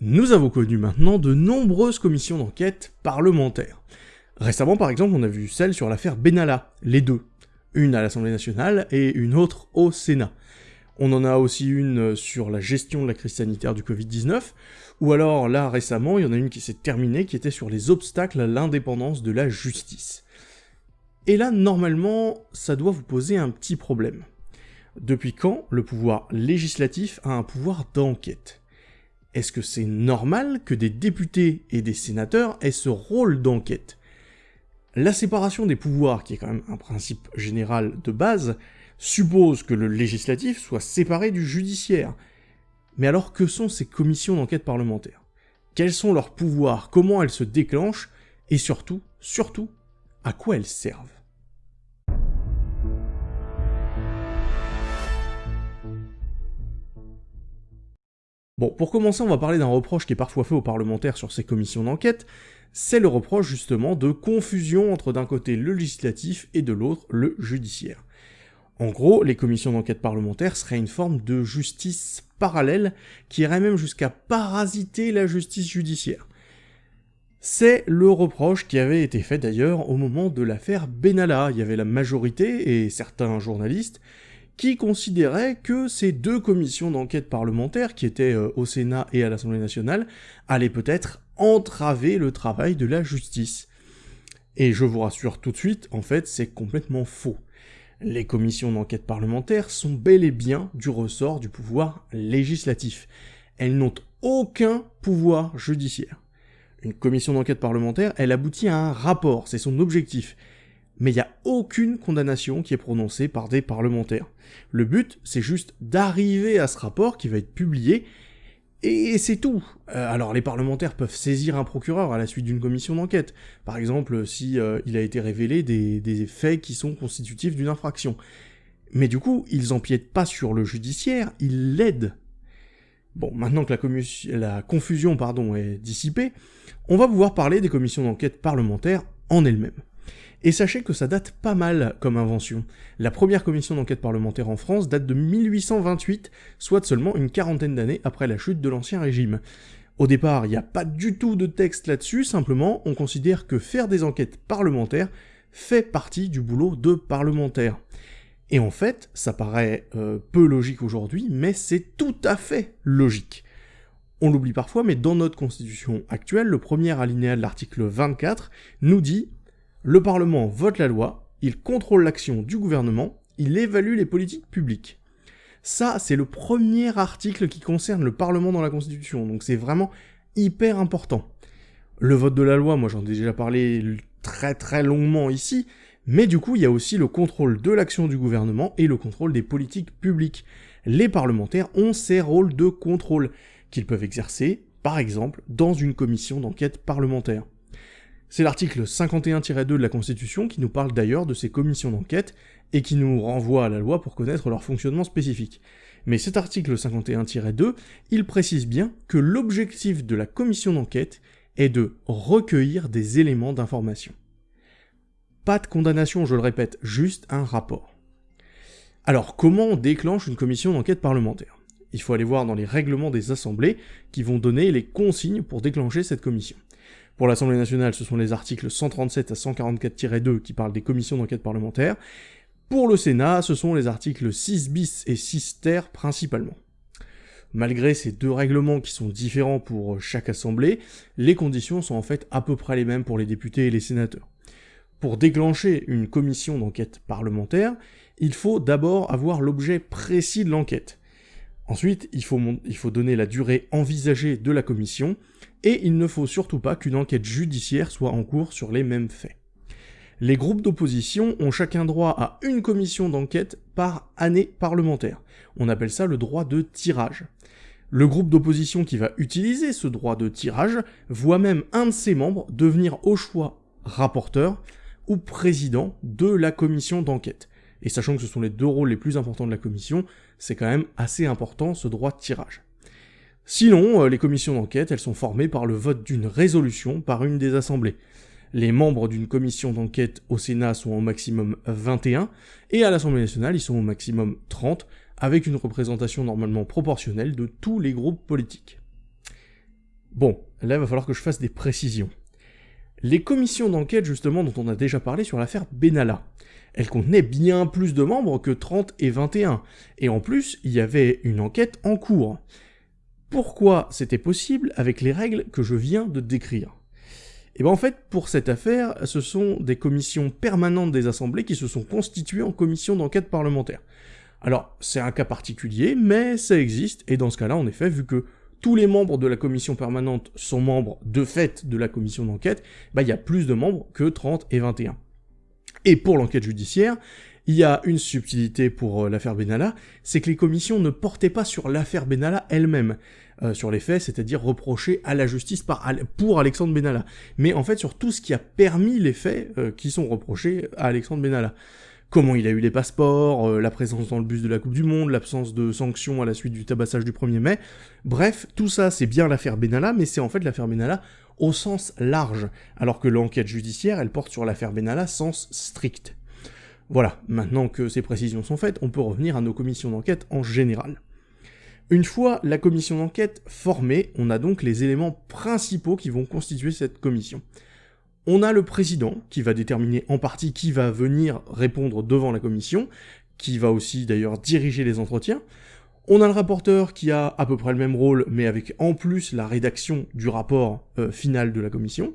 Nous avons connu maintenant de nombreuses commissions d'enquête parlementaires. Récemment, par exemple, on a vu celle sur l'affaire Benalla, les deux. Une à l'Assemblée nationale et une autre au Sénat. On en a aussi une sur la gestion de la crise sanitaire du Covid-19, ou alors là récemment, il y en a une qui s'est terminée qui était sur les obstacles à l'indépendance de la justice. Et là, normalement, ça doit vous poser un petit problème. Depuis quand le pouvoir législatif a un pouvoir d'enquête? Est-ce que c'est normal que des députés et des sénateurs aient ce rôle d'enquête? La séparation des pouvoirs, qui est quand même un principe général de base, suppose que le législatif soit séparé du judiciaire. Mais alors que sont ces commissions d'enquête parlementaire Quels sont leurs pouvoirs? Comment elles se déclenchent? Et surtout, surtout, à quoi elles servent? Pour commencer, on va parler d'un reproche qui est parfois fait aux parlementaires sur ces commissions d'enquête, c'est le reproche justement de confusion entre d'un côté le législatif et de l'autre le judiciaire. En gros, les commissions d'enquête parlementaire seraient une forme de justice parallèle qui irait même jusqu'à parasiter la justice judiciaire. C'est le reproche qui avait été fait d'ailleurs au moment de l'affaire Benalla. Il y avait la majorité et certains journalistes qui considéraient que ces deux commissions d'enquête parlementaire, qui étaient euh, au Sénat et à l'Assemblée nationale, allaient peut-être entraver le travail de la justice. Et je vous rassure tout de suite, en fait, c'est complètement faux. Les commissions d'enquête parlementaire sont bel et bien du ressort du pouvoir législatif. Elles n'ont aucun pouvoir judiciaire. Une commission d'enquête parlementaire, elle aboutit à un rapport, c'est son objectif. Mais il n'y a aucune condamnation qui est prononcée par des parlementaires. Le but, c'est juste d'arriver à ce rapport qui va être publié et c'est tout. Euh, alors les parlementaires peuvent saisir un procureur à la suite d'une commission d'enquête. Par exemple, si euh, il a été révélé des, faits qui sont constitutifs d'une infraction. Mais du coup, ils empiètent pas sur le judiciaire, ils l'aident. Bon, maintenant que la, la confusion pardon, est dissipée, on va pouvoir parler des commissions d'enquête parlementaires en elles-mêmes. Et sachez que ça date pas mal comme invention. La première commission d'enquête parlementaire en France date de 1828, soit seulement une quarantaine d'années après la chute de l'Ancien Régime. Au départ, il n'y a pas du tout de texte là-dessus, simplement on considère que faire des enquêtes parlementaires fait partie du boulot de parlementaire. Et en fait, ça paraît euh, peu logique aujourd'hui, mais c'est tout à fait logique. On l'oublie parfois, mais dans notre constitution actuelle, le premier alinéa de l'article 24 nous dit le Parlement vote la loi, il contrôle l'action du gouvernement, il évalue les politiques publiques. Ça, c'est le premier article qui concerne le Parlement dans la Constitution, donc c'est vraiment hyper important. Le vote de la loi, moi j'en ai déjà parlé très très longuement ici, mais du coup il y a aussi le contrôle de l'action du gouvernement et le contrôle des politiques publiques. Les parlementaires ont ces rôles de contrôle qu'ils peuvent exercer, par exemple, dans une commission d'enquête parlementaire. C'est l'article 51-2 de la Constitution qui nous parle d'ailleurs de ces commissions d'enquête et qui nous renvoie à la loi pour connaître leur fonctionnement spécifique. Mais cet article 51-2, il précise bien que l'objectif de la commission d'enquête est de recueillir des éléments d'information. Pas de condamnation, je le répète, juste un rapport. Alors comment on déclenche une commission d'enquête parlementaire? Il faut aller voir dans les règlements des assemblées qui vont donner les consignes pour déclencher cette commission. Pour l'Assemblée nationale, ce sont les articles 137 à 144-2 qui parlent des commissions d'enquête parlementaire. Pour le Sénat, ce sont les articles 6 bis et 6 ter principalement. Malgré ces deux règlements qui sont différents pour chaque assemblée, les conditions sont en fait à peu près les mêmes pour les députés et les sénateurs. Pour déclencher une commission d'enquête parlementaire, il faut d'abord avoir l'objet précis de l'enquête. Ensuite, il faut, il faut donner la durée envisagée de la commission, et il ne faut surtout pas qu'une enquête judiciaire soit en cours sur les mêmes faits. Les groupes d'opposition ont chacun droit à une commission d'enquête par année parlementaire. On appelle ça le droit de tirage. Le groupe d'opposition qui va utiliser ce droit de tirage voit même un de ses membres devenir au choix rapporteur ou président de la commission d'enquête. Et sachant que ce sont les deux rôles les plus importants de la commission, c'est quand même assez important ce droit de tirage. Sinon, euh, les commissions d'enquête, elles sont formées par le vote d'une résolution par une des assemblées. Les membres d'une commission d'enquête au Sénat sont au maximum 21, et à l'Assemblée nationale, ils sont au maximum 30, avec une représentation normalement proportionnelle de tous les groupes politiques. Bon, là il va falloir que je fasse des précisions. Les commissions d'enquête justement dont on a déjà parlé sur l'affaire Benalla, elles contenaient bien plus de membres que 30 et 21, et en plus il y avait une enquête en cours. Pourquoi c'était possible avec les règles que je viens de décrire et eh bien en fait, pour cette affaire, ce sont des commissions permanentes des assemblées qui se sont constituées en commission d'enquête parlementaire. Alors, c'est un cas particulier, mais ça existe, et dans ce cas-là, en effet, vu que tous les membres de la commission permanente sont membres de fait de la commission d'enquête, bah, il y a plus de membres que 30 et 21. Et pour l'enquête judiciaire, il y a une subtilité pour euh, l'affaire Benalla, c'est que les commissions ne portaient pas sur l'affaire Benalla elle-même, euh, sur les faits, c'est-à-dire reprocher à la justice pour Alexandre Benalla, mais en fait sur tout ce qui a permis les faits euh, qui sont reprochés à Alexandre Benalla. Comment il a eu les passeports, la présence dans le bus de la Coupe du Monde, l'absence de sanctions à la suite du tabassage du 1er mai, bref, tout ça c'est bien l'affaire Benalla, mais c'est en fait l'affaire Benalla au sens large, alors que l'enquête judiciaire, elle porte sur l'affaire Benalla sens strict. Voilà, maintenant que ces précisions sont faites, on peut revenir à nos commissions d'enquête en général. Une fois la commission d'enquête formée, on a donc les éléments principaux qui vont constituer cette commission. On a le président, qui va déterminer en partie qui va venir répondre devant la commission, qui va aussi d'ailleurs diriger les entretiens. On a le rapporteur qui a à peu près le même rôle, mais avec en plus la rédaction du rapport euh, final de la commission.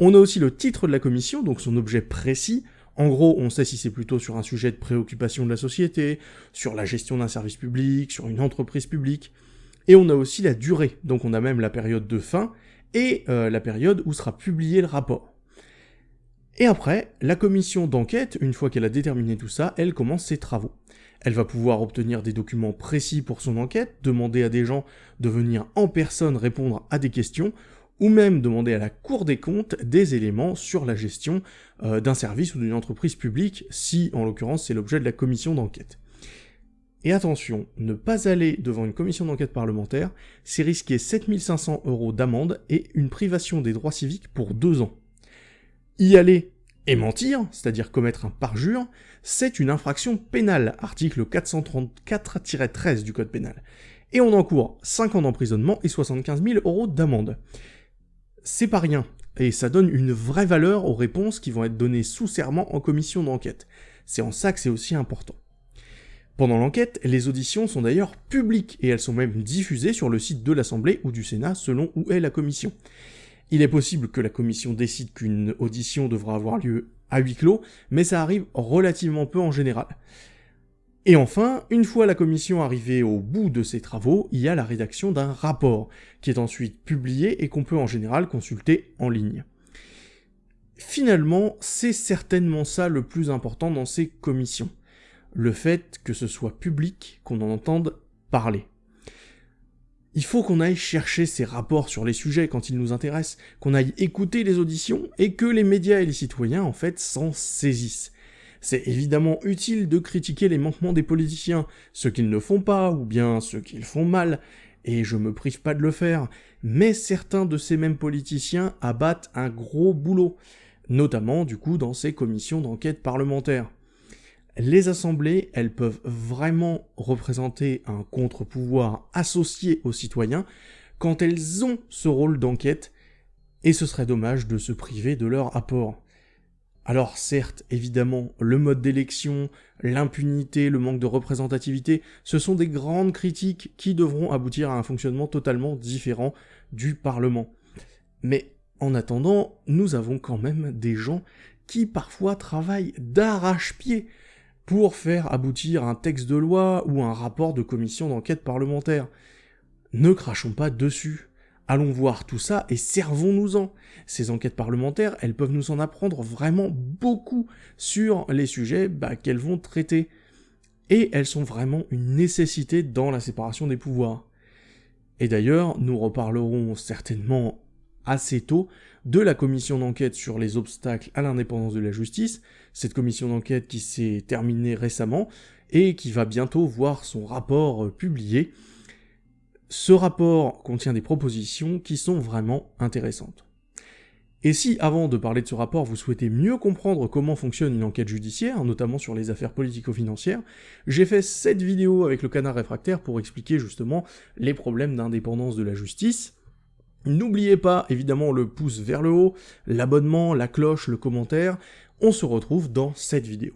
On a aussi le titre de la commission, donc son objet précis, en gros, on sait si c'est plutôt sur un sujet de préoccupation de la société, sur la gestion d'un service public, sur une entreprise publique. Et on a aussi la durée, donc on a même la période de fin et euh, la période où sera publié le rapport. Et après, la commission d'enquête, une fois qu'elle a déterminé tout ça, elle commence ses travaux. Elle va pouvoir obtenir des documents précis pour son enquête, demander à des gens de venir en personne répondre à des questions, ou même demander à la Cour des comptes des éléments sur la gestion euh, d'un service ou d'une entreprise publique, si en l'occurrence c'est l'objet de la commission d'enquête. Et attention, ne pas aller devant une commission d'enquête parlementaire, c'est risquer 7500 euros d'amende et une privation des droits civiques pour deux ans. Y aller et mentir, c'est-à-dire commettre un parjure, c'est une infraction pénale, article 434-13 du code pénal. Et on encourt 5 ans d'emprisonnement et 75 000 euros d'amende c'est pas rien, et ça donne une vraie valeur aux réponses qui vont être données sous serment en commission d'enquête. C'est en ça que c'est aussi important. Pendant l'enquête, les auditions sont d'ailleurs publiques, et elles sont même diffusées sur le site de l'Assemblée ou du Sénat selon où est la commission. Il est possible que la commission décide qu'une audition devra avoir lieu à huis clos, mais ça arrive relativement peu en général. Et enfin, une fois la commission arrivée au bout de ses travaux, il y a la rédaction d'un rapport, qui est ensuite publié et qu'on peut en général consulter en ligne. Finalement, c'est certainement ça le plus important dans ces commissions. Le fait que ce soit public, qu'on en entende parler. Il faut qu'on aille chercher ces rapports sur les sujets quand ils nous intéressent, qu'on aille écouter les auditions, et que les médias et les citoyens, en fait, s'en saisissent. C'est évidemment utile de critiquer les manquements des politiciens, ce qu'ils ne font pas, ou bien ce qu'ils font mal, et je me prive pas de le faire, mais certains de ces mêmes politiciens abattent un gros boulot, notamment du coup dans ces commissions d'enquête parlementaire. Les assemblées, elles peuvent vraiment représenter un contre-pouvoir associé aux citoyens quand elles ont ce rôle d'enquête, et ce serait dommage de se priver de leur apport. Alors certes, évidemment, le mode d'élection, l'impunité, le manque de représentativité, ce sont des grandes critiques qui devront aboutir à un fonctionnement totalement différent du Parlement. Mais en attendant, nous avons quand même des gens qui parfois travaillent d'arrache-pied pour faire aboutir un texte de loi ou un rapport de commission d'enquête parlementaire. Ne crachons pas dessus. Allons voir tout ça et servons-nous-en. Ces enquêtes parlementaires, elles peuvent nous en apprendre vraiment beaucoup sur les sujets bah, qu'elles vont traiter. Et elles sont vraiment une nécessité dans la séparation des pouvoirs. Et d'ailleurs, nous reparlerons certainement assez tôt de la commission d'enquête sur les obstacles à l'indépendance de la justice, cette commission d'enquête qui s'est terminée récemment et qui va bientôt voir son rapport publié, ce rapport contient des propositions qui sont vraiment intéressantes. Et si, avant de parler de ce rapport, vous souhaitez mieux comprendre comment fonctionne une enquête judiciaire, notamment sur les affaires politico-financières, j'ai fait cette vidéo avec le canard réfractaire pour expliquer justement les problèmes d'indépendance de la justice, N'oubliez pas évidemment le pouce vers le haut, l'abonnement, la cloche, le commentaire. On se retrouve dans cette vidéo.